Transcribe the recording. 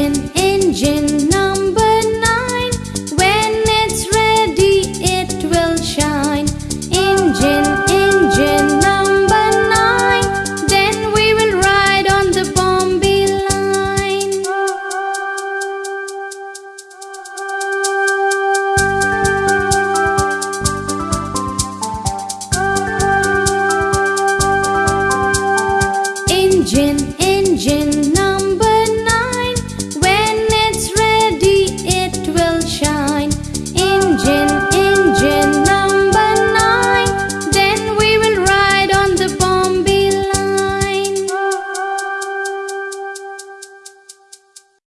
engine, engine number nine. When it's ready, it will shine. Engine, engine number nine. Then we will ride on the Bombay line. Engine.